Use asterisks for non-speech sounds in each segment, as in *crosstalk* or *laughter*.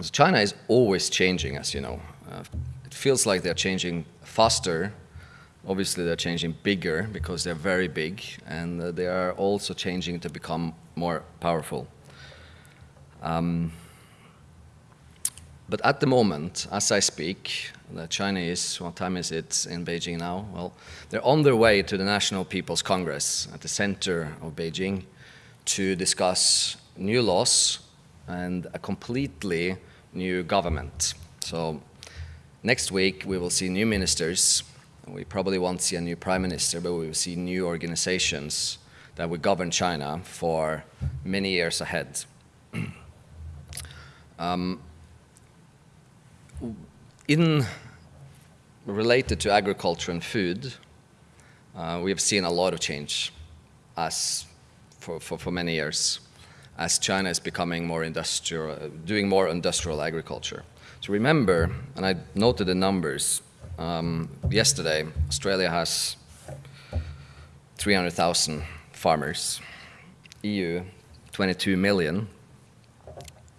So China is always changing, as you know. Uh, it feels like they're changing faster. Obviously, they're changing bigger because they're very big, and uh, they are also changing to become more powerful. Um, but at the moment, as I speak, the Chinese, what time is it in Beijing now? Well, they're on their way to the National People's Congress at the center of Beijing to discuss new laws and a completely new government. So next week we will see new ministers. We probably won't see a new prime minister, but we will see new organizations that will govern China for many years ahead. *clears throat* um, in related to agriculture and food, uh, we have seen a lot of change as for, for, for many years as China is becoming more industrial, doing more industrial agriculture. So remember, and I noted the numbers, um, yesterday Australia has 300,000 farmers, EU 22 million.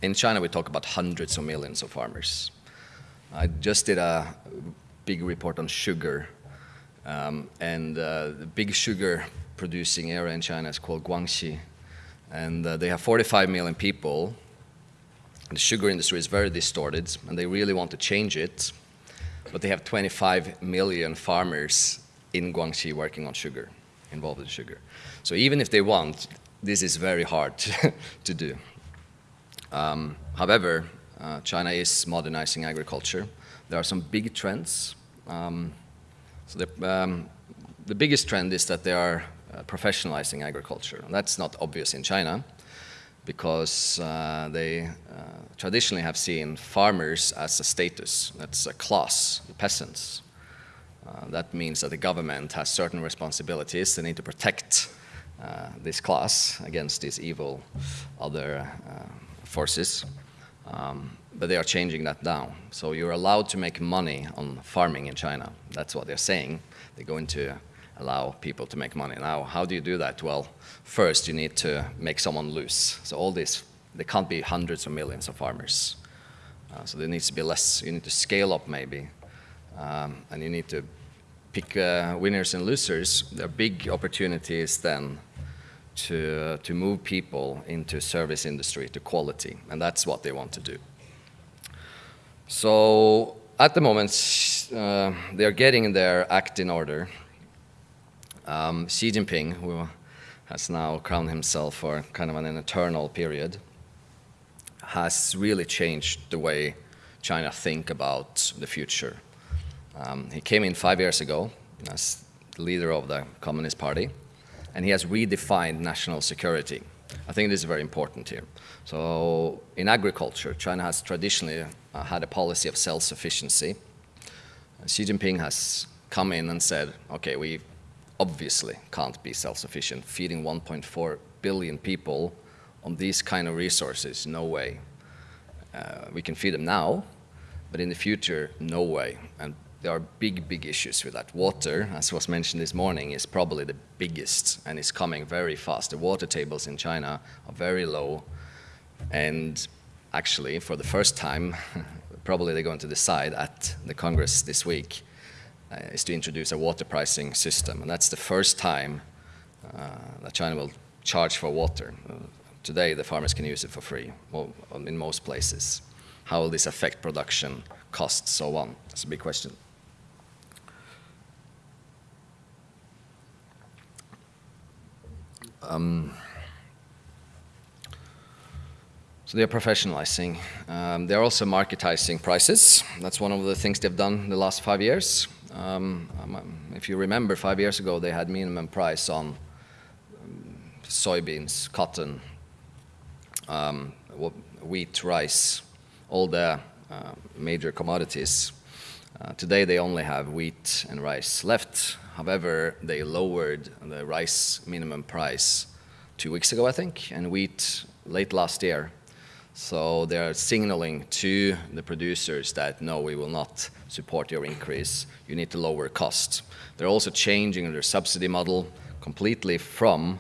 In China we talk about hundreds of millions of farmers. I just did a big report on sugar, um, and uh, the big sugar producing area in China is called Guangxi, and uh, they have 45 million people. The sugar industry is very distorted, and they really want to change it, but they have 25 million farmers in Guangxi working on sugar, involved in sugar. So even if they want, this is very hard *laughs* to, do. Um, however, uh, China is modernizing agriculture. There are some big trends. Um, so the, um, the biggest trend is that they are professionalizing agriculture. And that's not obvious in China because uh, they uh, traditionally have seen farmers as a status, that's a class, peasants. Uh, that means that the government has certain responsibilities. They need to protect uh, this class against these evil other forces. Um, but they are changing that now. So you're allowed to make money on farming in China. That's what they're saying. They're going to allow people to make money. Now, how do you do that? Well, first you need to make someone lose. So all this, there can't be hundreds of millions of farmers. Uh, so there needs to be less. You need to scale up maybe. Um, and you need to pick uh, winners and losers. There are big opportunities then to, to move people into service industry, to quality, and that's what they want to do. So at the moment, uh, they're getting their act in order. Um, Xi Jinping, who has now crowned himself for kind of an eternal period, has really changed the way China think about the future. Um, he came in five years ago as leader of the Communist Party, and he has redefined national security. I think this is very important here. So in agriculture, China has traditionally uh, had a policy of self-sufficiency. Xi Jinping has come in and said, okay, we obviously can't be self-sufficient. Feeding 1.4 billion people on these kind of resources, no way. Uh, we can feed them now, but in the future, no way. And there are big, big issues with that. Water, as was mentioned this morning, is probably the biggest and is coming very fast. The water tables in China are very low. And actually, for the first time, *laughs* probably they're going to decide at the Congress this week, uh, is to introduce a water pricing system. And that's the first time uh, that China will charge for water. Uh, today, the farmers can use it for free well, in most places. How will this affect production, costs, so on? That's a big question. Um, so they're professionalizing. Um, they're also marketizing prices. That's one of the things they've done the last five years. Um, um if you remember, five years ago they had minimum price on um, soybeans, cotton, um, wheat, rice, all the uh, major commodities. Uh, today they only have wheat and rice left. However, they lowered the rice minimum price two weeks ago, I think, and wheat late last year. So they're signaling to the producers that no, we will not support your increase. You need to lower costs. They're also changing their subsidy model completely from,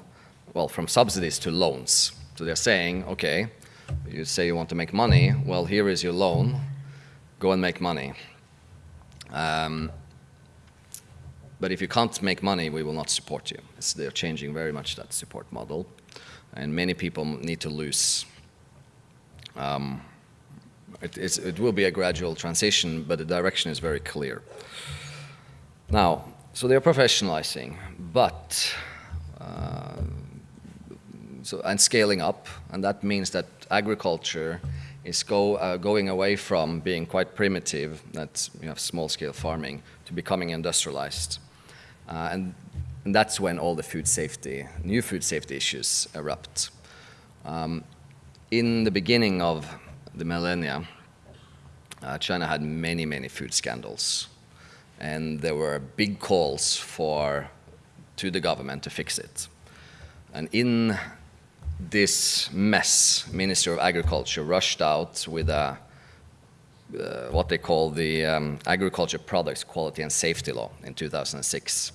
well, from subsidies to loans. So they're saying, okay, You say you want to make money, well, here is your loan, go and make money. Um, but if you can't make money, we will not support you. It's, they're changing very much that support model, and many people need to lose. Um, it, it, will be a gradual transition, but the direction is very clear. Now, so they're professionalizing, but uh, so, and scaling up, and that means that agriculture is go, uh, going away from being quite primitive, that's you have small-scale farming, to becoming industrialized. Uh, and, and, that's when all the food safety, new food safety issues erupt. Um, in the beginning of the millennia, uh, China had many, many food scandals. And there were big calls for, to the government to fix it. And in this mess, Minister of Agriculture rushed out with a, uh, what they call the um, Agriculture Products Quality and Safety Law in 2006.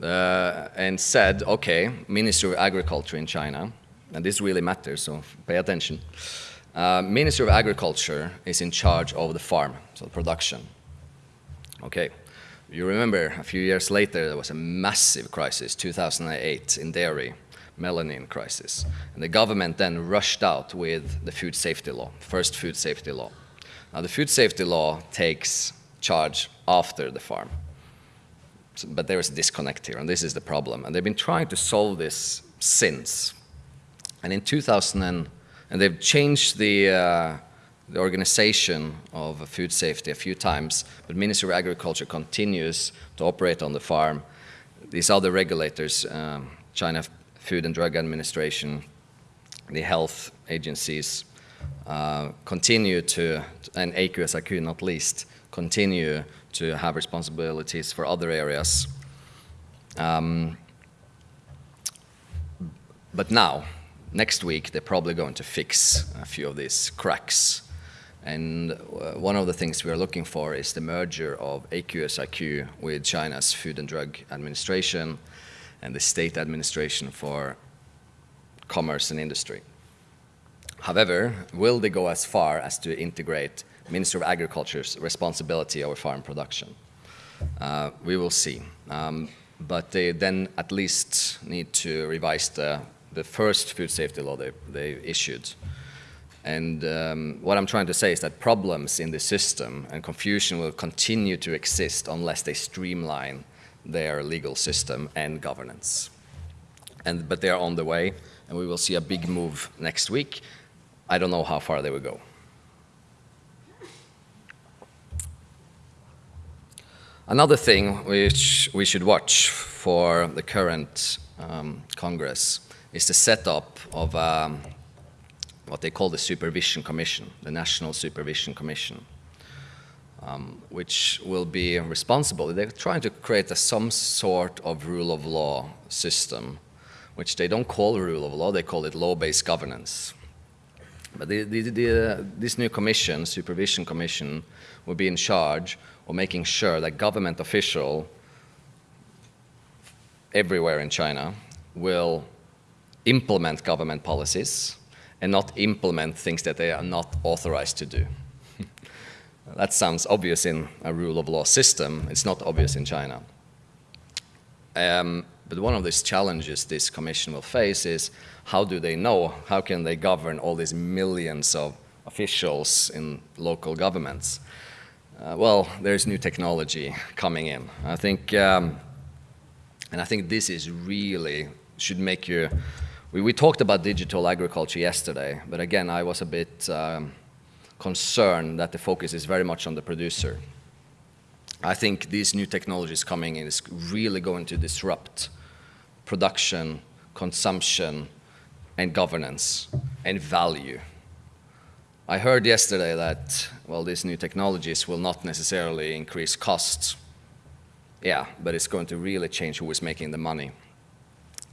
Uh, and said, okay, Minister of Agriculture in China, and this really matters, so pay attention. Uh, Minister of Agriculture is in charge of the farm, so the production. Okay, you remember a few years later there was a massive crisis, 2008 in dairy, melamine crisis. And the government then rushed out with the food safety law, first food safety law. Now the food safety law takes charge after the farm. So, but there is a disconnect here, and this is the problem. And they've been trying to solve this since. And in 2000, and, they've changed the, uh, the organization of food safety a few times, but Ministry of Agriculture continues to operate on the farm. These other regulators, um, China Food and Drug Administration, the health agencies, uh, continue to, and AQSIQ not least, continue to have responsibilities for other areas. Um, but now, next week, they're probably going to fix a few of these cracks. And uh, one of the things we are looking for is the merger of AQSIQ with China's Food and Drug Administration and the state administration for commerce and industry. However, will they go as far as to integrate Minister of Agriculture's responsibility over farm production? Uh, we will see. Um, but they then at least need to revise the, the first food safety law they, they issued. And um, what I'm trying to say is that problems in the system and confusion will continue to exist unless they streamline their legal system and governance. And, but they are on the way, and we will see a big move next week. I don't know how far they will go. Another thing which we should watch for the current um, Congress is the setup of um, what they call the Supervision Commission, the National Supervision Commission um, which will be responsible. They're trying to create a, some sort of rule of law system, which they don't call rule of law, they call it law-based governance. But the, the, the, uh, this new commission, Supervision Commission, will be in charge of making sure that government official everywhere in China will implement government policies and not implement things that they are not authorized to do. *laughs* That sounds obvious in a rule of law system. It's not obvious in China. Um, but one of these challenges this commission will face is how do they know, how can they govern all these millions of officials in local governments? Uh, well, there's new technology coming in. I think, um, and I think this is really, should make you, we, we talked about digital agriculture yesterday, but again, I was a bit, um, concern that the focus is very much on the producer. I think these new technologies coming in is really going to disrupt production, consumption, and governance, and value. I heard yesterday that, well, these new technologies will not necessarily increase costs. Yeah, but it's going to really change who is making the money.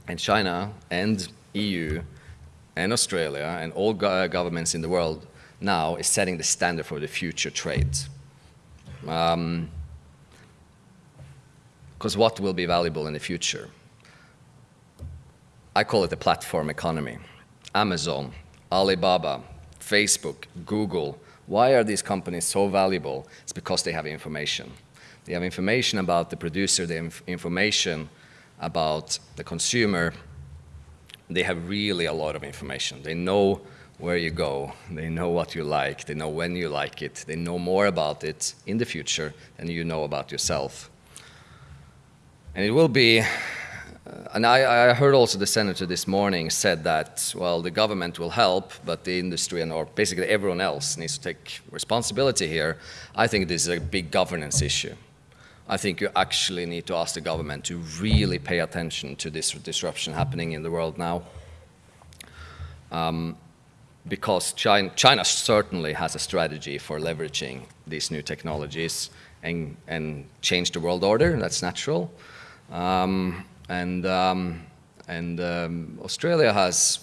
And China and EU and Australia and all go governments in the world now is setting the standard for the future trades. Because um, what will be valuable in the future? I call it the platform economy. Amazon, Alibaba, Facebook, Google, why are these companies so valuable? It's because they have information. They have information about the producer, they have information about the consumer. They have really a lot of information. They know where you go, they know what you like, they know when you like it, they know more about it in the future than you know about yourself. And it will be and I, I, heard also the senator this morning said that, well, the government will help, but the industry and or basically everyone else needs to take responsibility here. I think this is a big governance issue. I think you actually need to ask the government to really pay attention to this disruption happening in the world now. Um, because China, China, certainly has a strategy for leveraging these new technologies and, and change the world order, that's natural. Um, and um, and um, Australia has,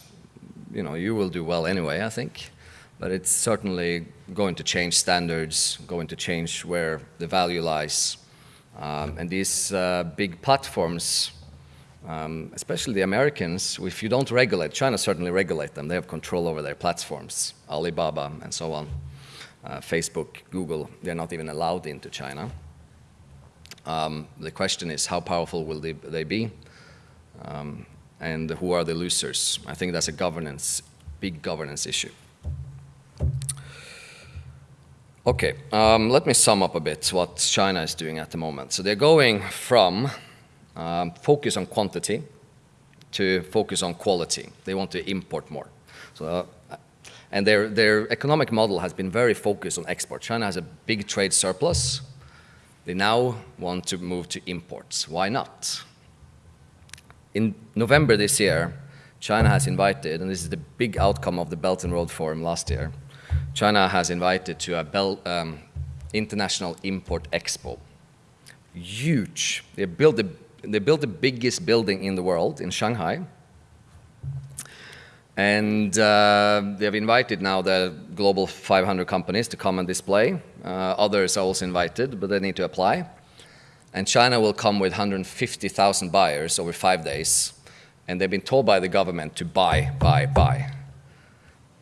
you know, you will do well anyway, I think, but it's certainly going to change standards, going to change where the value lies, um, and these uh, big platforms. Um, especially the Americans, if you don't regulate, China certainly regulate them. They have control over their platforms, Alibaba and so on, uh, Facebook, Google. They're not even allowed into China. Um, the question is how powerful will they, they be? Um, and who are the losers? I think that's a governance, big governance issue. Okay, um, let me sum up a bit what China is doing at the moment. So they're going from um, focus on quantity to focus on quality. They want to import more. So, uh, and their, their economic model has been very focused on export. China has a big trade surplus, they now want to move to imports. Why not? In November this year, China has invited, and this is the big outcome of the Belt and Road Forum last year, China has invited to a Bel um, International Import Expo. Huge. They built, the, they built the biggest building in the world in Shanghai, and uh, they have invited now the global 500 companies to come and display. Uh, others are also invited, but they need to apply. And China will come with 150,000 buyers over five days. And they've been told by the government to buy, buy, buy.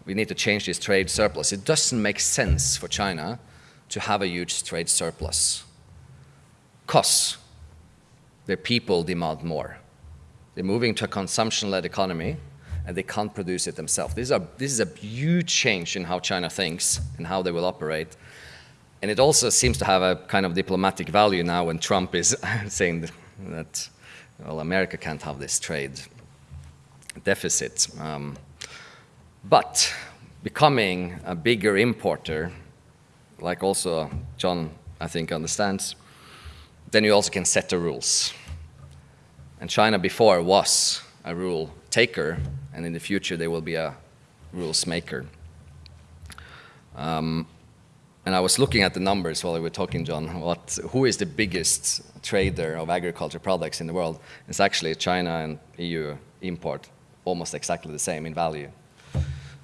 We need to change this trade surplus. It doesn't make sense for China to have a huge trade surplus. Because their people demand more. They're moving to a consumption-led economy and they can't produce it themselves. This is, a, this is a huge change in how China thinks and how they will operate. And it also seems to have a kind of diplomatic value now when Trump is *laughs* saying that, well, America can't have this trade deficit. Um, but becoming a bigger importer, like also John, I think, understands, then you also can set the rules. And China before was a rule taker, and in the future they will be a rules maker. Um, and I was looking at the numbers while we were talking, John. What, who is the biggest trader of agriculture products in the world? It's actually China and EU import, almost exactly the same in value.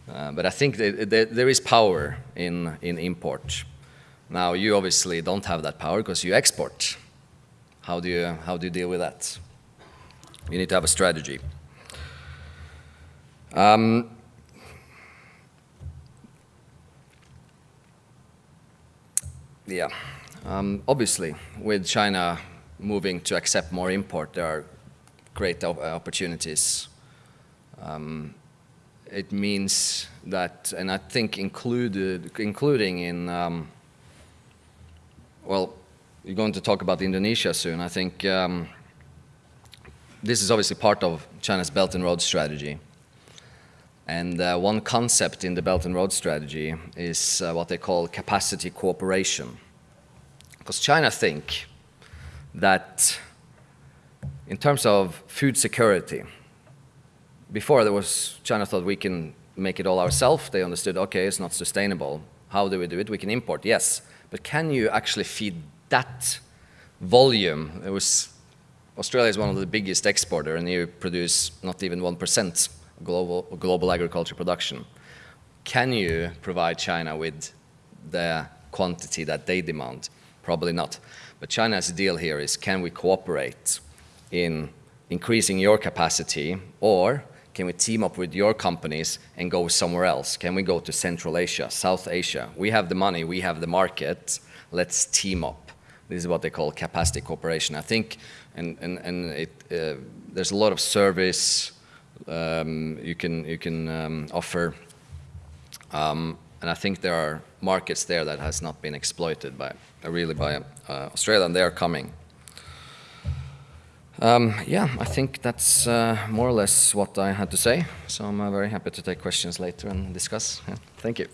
Uh, but I think that, that there is power in, in import. Now, you obviously don't have that power because you export. How do you, how do you deal with that? You need to have a strategy. Um, yeah, um, obviously, with China moving to accept more import, there are great op opportunities. Um, it means that, and I think included, including in, um, well, you're going to talk about Indonesia soon. I think um, this is obviously part of China's Belt and Road strategy. And uh, one concept in the Belt and Road strategy is uh, what they call capacity cooperation. Because China think that in terms of food security, before there was, China thought we can make it all ourselves. They understood, okay, it's not sustainable. How do we do it? We can import, yes. But can you actually feed that volume? It was, Australia is one of the biggest exporter and you produce not even 1% global, global agriculture production. Can you provide China with the quantity that they demand? Probably not. But China's deal here is can we cooperate in increasing your capacity or Can we team up with your companies and go somewhere else? Can we go to Central Asia, South Asia? We have the money, we have the market. Let's team up. This is what they call capacity cooperation. I think, and and and it, uh, there's a lot of service um, you can you can um, offer, um, and I think there are markets there that has not been exploited by really by uh, Australia, and they are coming. Um, yeah, I think that's uh, more or less what I had to say. So I'm uh, very happy to take questions later and discuss. Yeah, thank you.